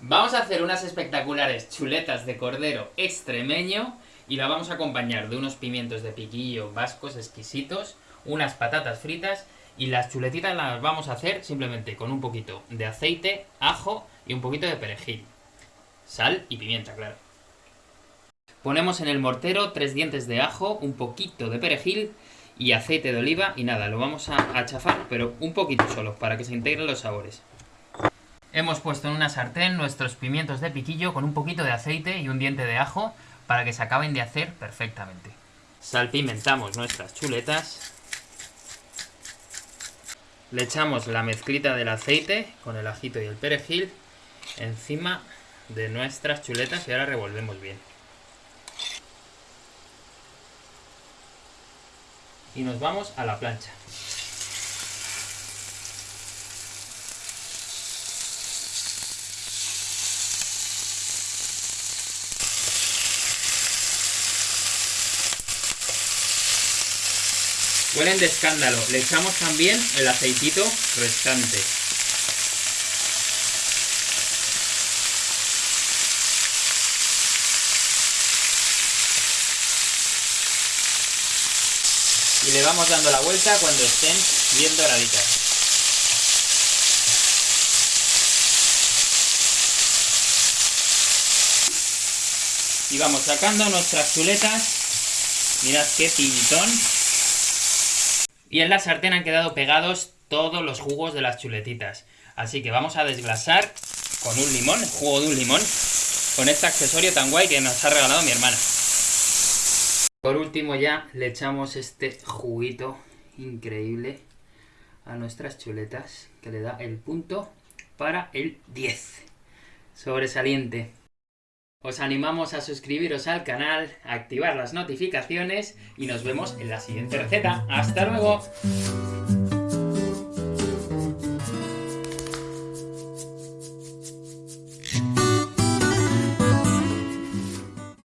Vamos a hacer unas espectaculares chuletas de cordero extremeño y la vamos a acompañar de unos pimientos de piquillo vascos exquisitos, unas patatas fritas y las chuletitas las vamos a hacer simplemente con un poquito de aceite, ajo y un poquito de perejil. Sal y pimienta, claro. Ponemos en el mortero tres dientes de ajo, un poquito de perejil y aceite de oliva y nada, lo vamos a, a chafar, pero un poquito solo, para que se integren los sabores. Hemos puesto en una sartén nuestros pimientos de piquillo con un poquito de aceite y un diente de ajo para que se acaben de hacer perfectamente. Salpimentamos nuestras chuletas. Le echamos la mezclita del aceite con el ajito y el perejil encima de nuestras chuletas y ahora revolvemos bien. Y nos vamos a la plancha. Huelen de escándalo. Le echamos también el aceitito restante. Y le vamos dando la vuelta cuando estén bien doraditas. Y vamos sacando nuestras chuletas. Mirad qué pintón. Y en la sartén han quedado pegados todos los jugos de las chuletitas. Así que vamos a desglasar con un limón, el jugo de un limón, con este accesorio tan guay que nos ha regalado mi hermana. Por último ya le echamos este juguito increíble a nuestras chuletas, que le da el punto para el 10. Sobresaliente. Os animamos a suscribiros al canal, activar las notificaciones y nos vemos en la siguiente receta. ¡Hasta luego!